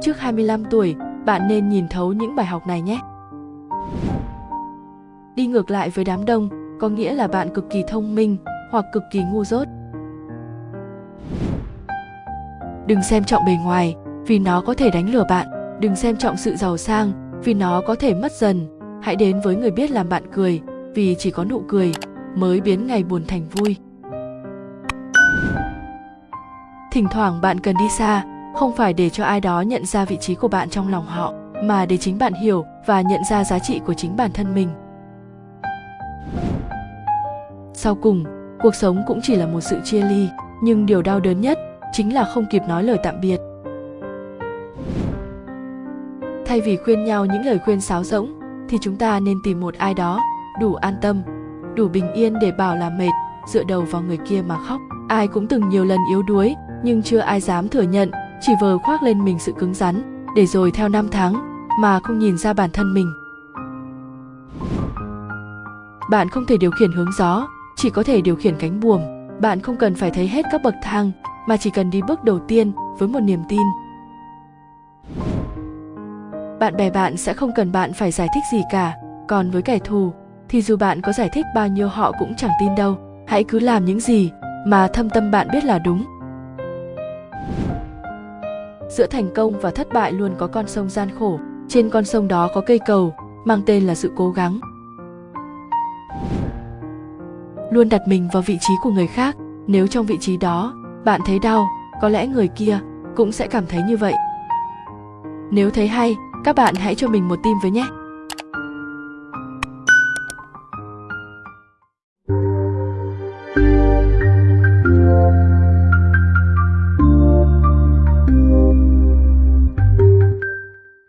trước 25 tuổi, bạn nên nhìn thấu những bài học này nhé. Đi ngược lại với đám đông có nghĩa là bạn cực kỳ thông minh hoặc cực kỳ ngu dốt. Đừng xem trọng bề ngoài vì nó có thể đánh lừa bạn, đừng xem trọng sự giàu sang vì nó có thể mất dần. Hãy đến với người biết làm bạn cười vì chỉ có nụ cười mới biến ngày buồn thành vui. Thỉnh thoảng bạn cần đi xa, không phải để cho ai đó nhận ra vị trí của bạn trong lòng họ, mà để chính bạn hiểu và nhận ra giá trị của chính bản thân mình. Sau cùng, cuộc sống cũng chỉ là một sự chia ly, nhưng điều đau đớn nhất chính là không kịp nói lời tạm biệt. Thay vì khuyên nhau những lời khuyên sáo rỗng, thì chúng ta nên tìm một ai đó đủ an tâm, đủ bình yên để bảo là mệt, dựa đầu vào người kia mà khóc. Ai cũng từng nhiều lần yếu đuối, nhưng chưa ai dám thừa nhận, chỉ vờ khoác lên mình sự cứng rắn, để rồi theo năm tháng mà không nhìn ra bản thân mình. Bạn không thể điều khiển hướng gió, chỉ có thể điều khiển cánh buồm. Bạn không cần phải thấy hết các bậc thang, mà chỉ cần đi bước đầu tiên với một niềm tin. Bạn bè bạn sẽ không cần bạn phải giải thích gì cả, còn với kẻ thù thì dù bạn có giải thích bao nhiêu họ cũng chẳng tin đâu. Hãy cứ làm những gì mà thâm tâm bạn biết là đúng. Giữa thành công và thất bại luôn có con sông gian khổ, trên con sông đó có cây cầu mang tên là sự cố gắng. Luôn đặt mình vào vị trí của người khác, nếu trong vị trí đó bạn thấy đau, có lẽ người kia cũng sẽ cảm thấy như vậy. Nếu thấy hay, các bạn hãy cho mình một tim với nhé.